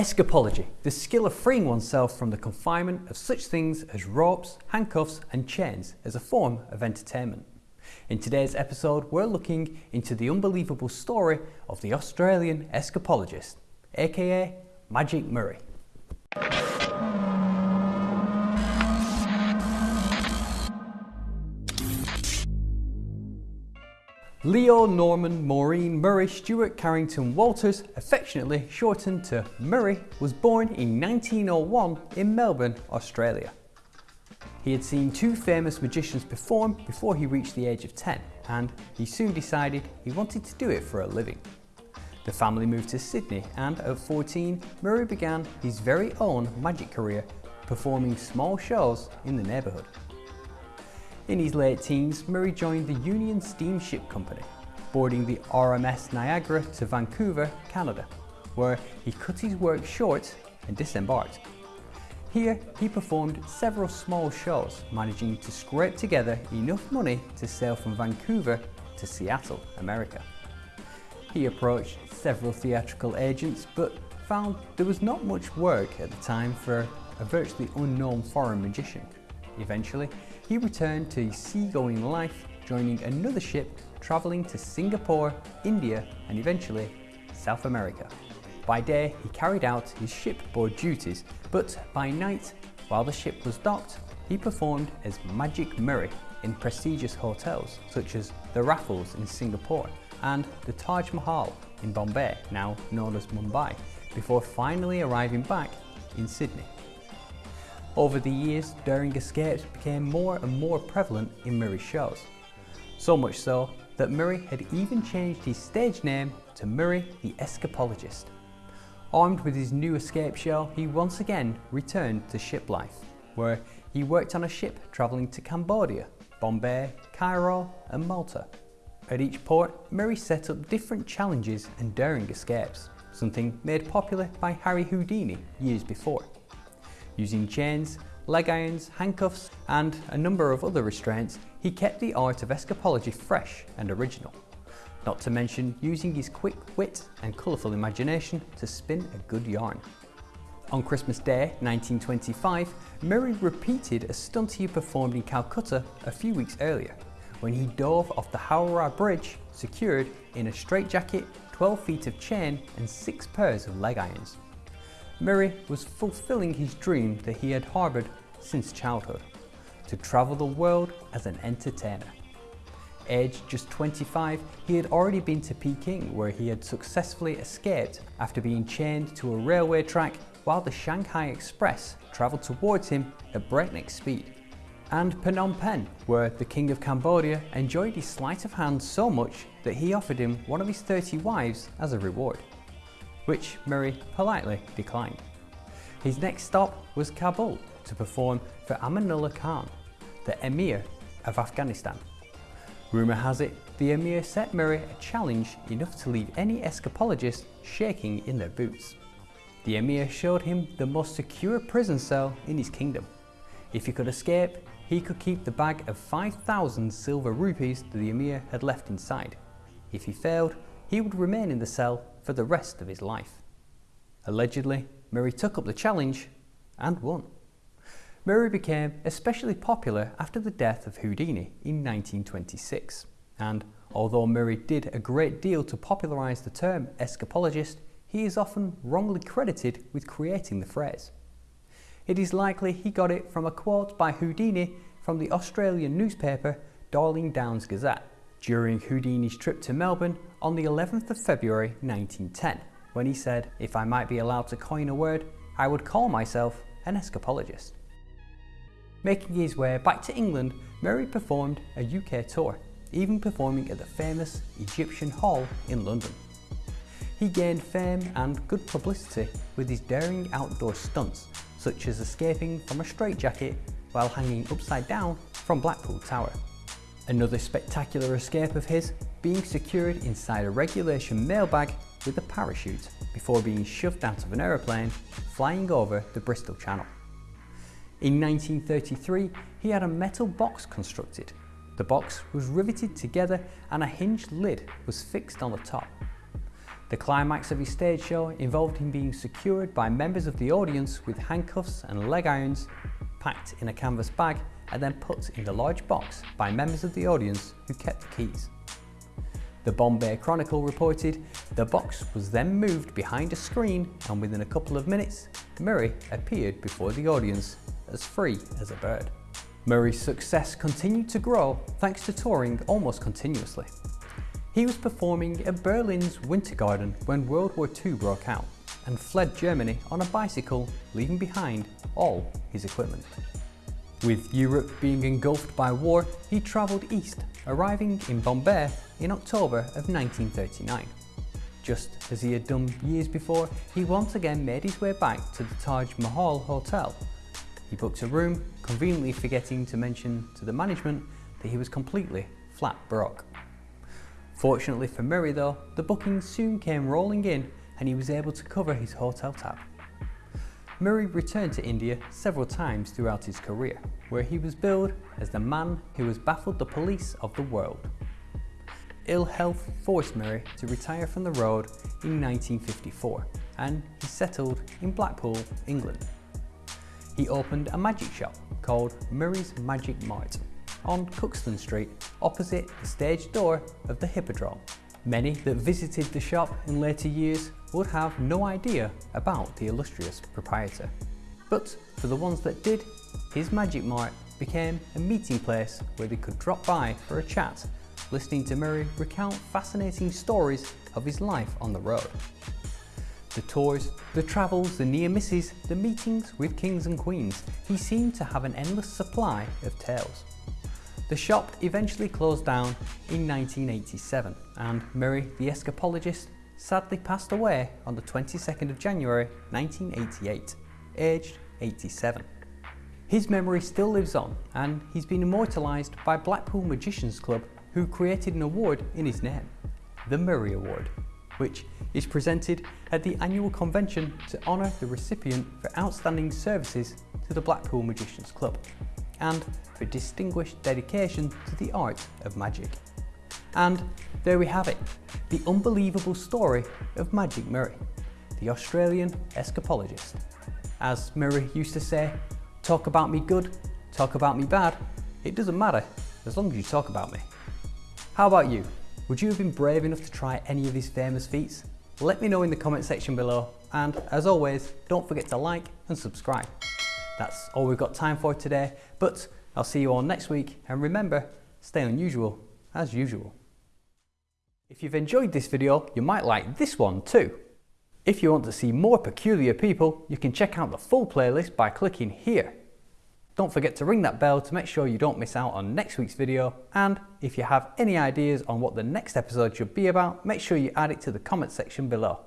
Escapology, the skill of freeing oneself from the confinement of such things as ropes, handcuffs and chains as a form of entertainment. In today's episode, we're looking into the unbelievable story of the Australian escapologist, aka Magic Murray. Leo Norman Maurice Murray Stewart Carrington Walters, affectionately shortened to Murray, was born in 1901 in Melbourne, Australia. He had seen two famous magicians perform before he reached the age of 10 and he soon decided he wanted to do it for a living. The family moved to Sydney and at 14 Murray began his very own magic career performing small shows in the neighbourhood. In his late teens, Murray joined the Union Steamship Company, boarding the RMS Niagara to Vancouver, Canada, where he cut his work short and disembarked. Here, he performed several small shows, managing to scrape together enough money to sail from Vancouver to Seattle, America. He approached several theatrical agents, but found there was not much work at the time for a virtually unknown foreign magician. Eventually, he returned to seagoing life, joining another ship travelling to Singapore, India and eventually South America. By day, he carried out his shipboard duties, but by night, while the ship was docked, he performed as Magic Murray in prestigious hotels such as the Raffles in Singapore and the Taj Mahal in Bombay, now known as Mumbai, before finally arriving back in Sydney. Over the years, daring escapes became more and more prevalent in Murray's shows. So much so that Murray had even changed his stage name to Murray the Escapologist. Armed with his new escape show, he once again returned to ship life, where he worked on a ship travelling to Cambodia, Bombay, Cairo and Malta. At each port, Murray set up different challenges and daring escapes, something made popular by Harry Houdini years before. Using chains, leg irons, handcuffs and a number of other restraints, he kept the art of escapology fresh and original. Not to mention using his quick wit and colourful imagination to spin a good yarn. On Christmas Day 1925, Murray repeated a stunt he performed in Calcutta a few weeks earlier, when he dove off the Howrah Bridge secured in a straitjacket, 12 feet of chain and 6 pairs of leg irons. Murray was fulfilling his dream that he had harboured since childhood, to travel the world as an entertainer. Aged just 25, he had already been to Peking where he had successfully escaped after being chained to a railway track while the Shanghai Express travelled towards him at breakneck speed. And Phnom Penh, where the King of Cambodia enjoyed his sleight of hand so much that he offered him one of his 30 wives as a reward which Murray politely declined. His next stop was Kabul to perform for Amanullah Khan, the Emir of Afghanistan. Rumour has it the Emir set Murray a challenge enough to leave any escapologist shaking in their boots. The Emir showed him the most secure prison cell in his kingdom. If he could escape, he could keep the bag of 5,000 silver rupees that the Emir had left inside. If he failed, he would remain in the cell for the rest of his life. Allegedly, Murray took up the challenge and won. Murray became especially popular after the death of Houdini in 1926, and although Murray did a great deal to popularise the term escapologist, he is often wrongly credited with creating the phrase. It is likely he got it from a quote by Houdini from the Australian newspaper Darling Downs Gazette during Houdini's trip to Melbourne on the 11th of February 1910, when he said, if I might be allowed to coin a word, I would call myself an escapologist. Making his way back to England, Murray performed a UK tour, even performing at the famous Egyptian Hall in London. He gained fame and good publicity with his daring outdoor stunts, such as escaping from a straitjacket while hanging upside down from Blackpool Tower. Another spectacular escape of his being secured inside a regulation mailbag with a parachute before being shoved out of an aeroplane flying over the Bristol Channel. In 1933, he had a metal box constructed. The box was riveted together and a hinged lid was fixed on the top. The climax of his stage show involved him being secured by members of the audience with handcuffs and leg irons, packed in a canvas bag and then put in the large box by members of the audience who kept the keys. The Bombay Chronicle reported the box was then moved behind a screen and within a couple of minutes, Murray appeared before the audience as free as a bird. Murray's success continued to grow thanks to touring almost continuously. He was performing at Berlin's Winter Garden when World War II broke out and fled Germany on a bicycle, leaving behind all his equipment. With Europe being engulfed by war, he travelled east, arriving in Bombay in October of 1939. Just as he had done years before, he once again made his way back to the Taj Mahal Hotel. He booked a room, conveniently forgetting to mention to the management that he was completely flat broke. Fortunately for Murray though, the bookings soon came rolling in and he was able to cover his hotel tab. Murray returned to India several times throughout his career, where he was billed as the man who has baffled the police of the world. Ill health forced Murray to retire from the road in 1954 and he settled in Blackpool, England. He opened a magic shop called Murray's Magic Mart on Cookson Street opposite the stage door of the Hippodrome. Many that visited the shop in later years would have no idea about the illustrious proprietor. But for the ones that did, his Magic Mart became a meeting place where they could drop by for a chat, listening to Murray recount fascinating stories of his life on the road. The tours, the travels, the near misses, the meetings with kings and queens, he seemed to have an endless supply of tales. The shop eventually closed down in 1987 and Murray the escapologist sadly passed away on the 22nd of January 1988, aged 87. His memory still lives on and he's been immortalised by Blackpool Magicians Club who created an award in his name, the Murray Award, which is presented at the annual convention to honour the recipient for outstanding services to the Blackpool Magicians Club and for distinguished dedication to the art of magic. And there we have it, the unbelievable story of Magic Murray, the Australian escapologist. As Murray used to say, talk about me good, talk about me bad, it doesn't matter as long as you talk about me. How about you? Would you have been brave enough to try any of his famous feats? Let me know in the comment section below and as always, don't forget to like and subscribe. That's all we've got time for today, but I'll see you all next week and remember, stay unusual as usual. If you've enjoyed this video, you might like this one too. If you want to see more peculiar people, you can check out the full playlist by clicking here. Don't forget to ring that bell to make sure you don't miss out on next week's video and if you have any ideas on what the next episode should be about, make sure you add it to the comment section below.